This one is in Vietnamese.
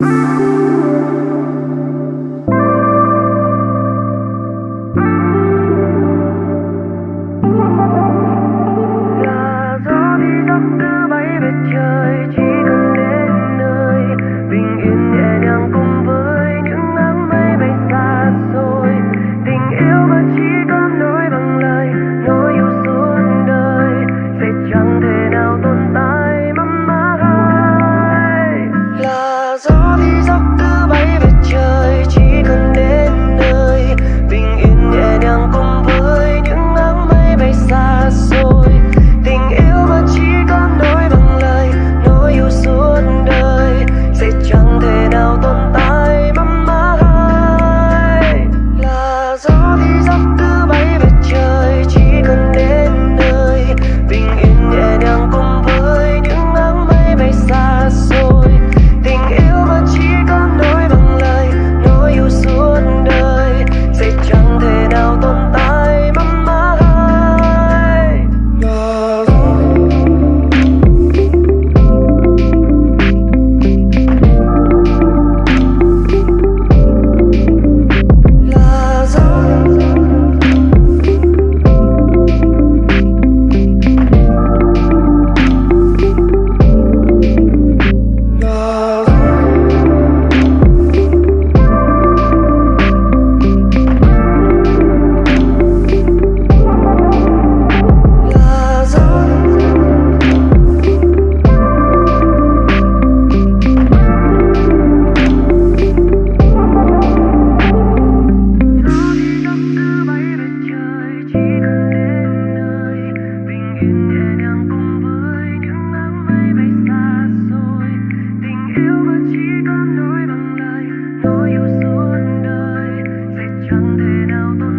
Música Nói yêu suốt đời. Sẽ chẳng thể nào tôi